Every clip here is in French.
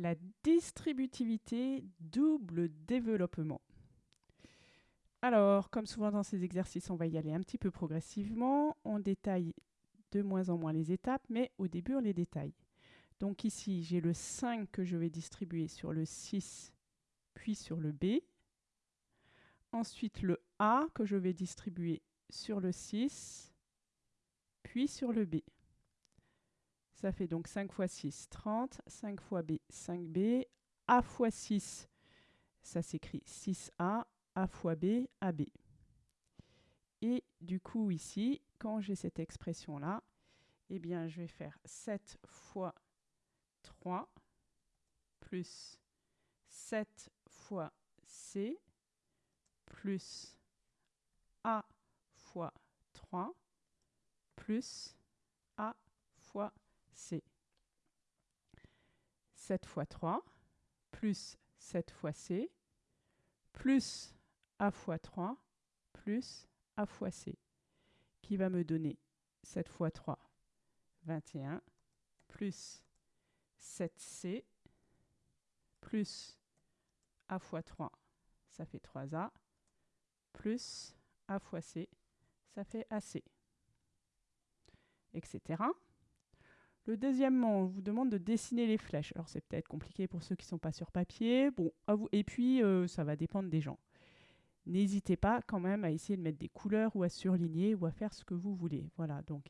La distributivité double développement. Alors, comme souvent dans ces exercices, on va y aller un petit peu progressivement. On détaille de moins en moins les étapes, mais au début, on les détaille. Donc ici, j'ai le 5 que je vais distribuer sur le 6, puis sur le B. Ensuite, le A que je vais distribuer sur le 6, puis sur le B. Ça fait donc 5 fois 6, 30. 5 fois B, 5B. A fois 6, ça s'écrit 6A. A fois B, AB. Et du coup, ici, quand j'ai cette expression-là, eh bien, je vais faire 7 fois 3 plus 7 fois C plus A fois 3 plus A fois C. 7 fois 3 plus 7 fois C plus A fois 3 plus A fois C qui va me donner 7 fois 3, 21 plus 7C plus A fois 3, ça fait 3A, plus A fois C, ça fait AC, etc. Le deuxièmement, on vous demande de dessiner les flèches. Alors c'est peut-être compliqué pour ceux qui ne sont pas sur papier. Bon. Et puis, euh, ça va dépendre des gens. N'hésitez pas quand même à essayer de mettre des couleurs ou à surligner ou à faire ce que vous voulez. Voilà, donc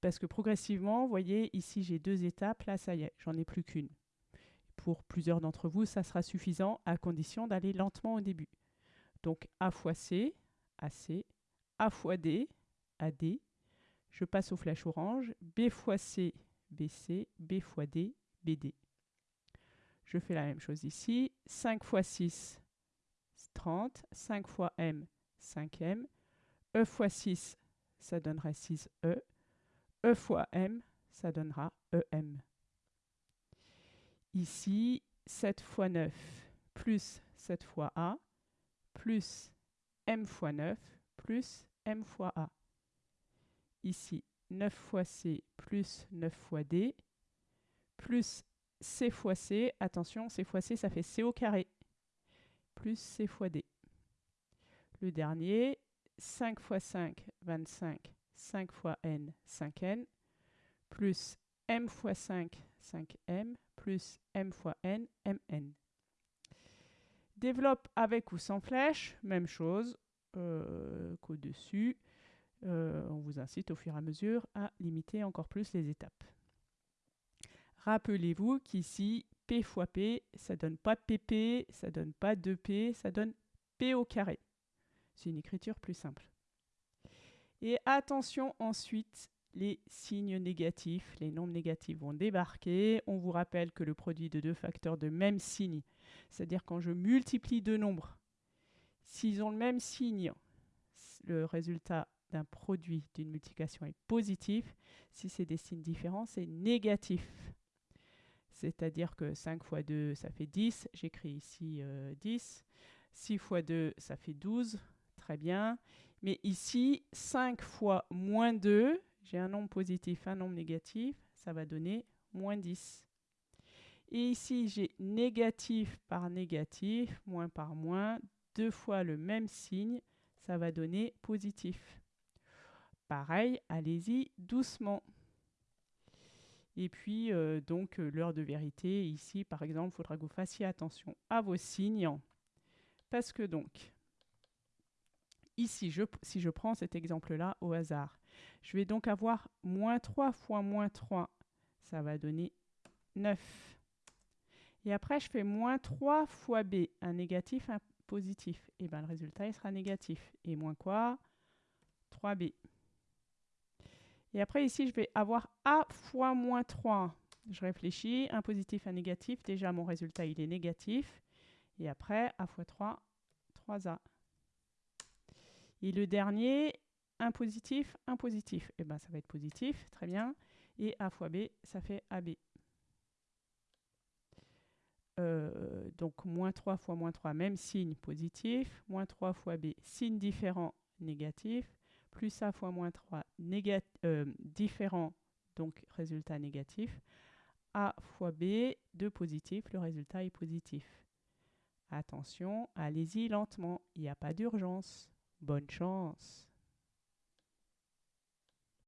parce que progressivement, vous voyez, ici j'ai deux étapes, là ça y est, j'en ai plus qu'une. Pour plusieurs d'entre vous, ça sera suffisant à condition d'aller lentement au début. Donc A fois C, AC, A fois D, AD, je passe aux flèches orange, B fois C, BC, B fois D, BD. Je fais la même chose ici, 5 fois 6, 30, 5 fois M, 5M, E fois 6, ça donnerait 6E, E fois M, ça donnera EM. Ici, 7 fois 9 plus 7 fois A plus M fois 9 plus M fois A. Ici, 9 fois C plus 9 fois D plus C fois C. Attention, C fois C, ça fait C au carré plus C fois D. Le dernier, 5 fois 5, 25 5 fois n, 5n, plus m fois 5, 5m, plus m fois n, mn. Développe avec ou sans flèche, même chose euh, qu'au-dessus. Euh, on vous incite au fur et à mesure à limiter encore plus les étapes. Rappelez-vous qu'ici, P fois P, ça donne pas PP, ça donne pas 2P, ça donne P au carré. C'est une écriture plus simple. Et attention ensuite, les signes négatifs, les nombres négatifs vont débarquer. On vous rappelle que le produit de deux facteurs de même signe, c'est-à-dire quand je multiplie deux nombres, s'ils ont le même signe, le résultat d'un produit d'une multiplication est positif. Si c'est des signes différents, c'est négatif. C'est-à-dire que 5 fois 2, ça fait 10. J'écris ici 10. 6 fois 2, ça fait 12. Très bien. Mais ici, 5 fois moins 2, j'ai un nombre positif, un nombre négatif, ça va donner moins 10. Et ici, j'ai négatif par négatif, moins par moins, deux fois le même signe, ça va donner positif. Pareil, allez-y doucement. Et puis, euh, donc, euh, l'heure de vérité, ici, par exemple, il faudra que vous fassiez attention à vos signes. Parce que donc, Ici, si je prends cet exemple-là au hasard, je vais donc avoir moins 3 fois moins 3. Ça va donner 9. Et après, je fais moins 3 fois B, un négatif, un positif. Et bien, le résultat, il sera négatif. Et moins quoi? 3B. Et après, ici, je vais avoir A fois moins 3. Je réfléchis, un positif, un négatif. Déjà, mon résultat, il est négatif. Et après, A fois 3, 3A. Et le dernier, un positif, un positif. Et eh bien, ça va être positif, très bien. Et A fois B, ça fait AB. Euh, donc, moins 3 fois moins 3, même signe positif. Moins 3 fois B, signe différent, négatif. Plus A fois moins 3, euh, différent, donc résultat négatif. A fois B, 2 positif, le résultat est positif. Attention, allez-y lentement, il n'y a pas d'urgence. Bonne chance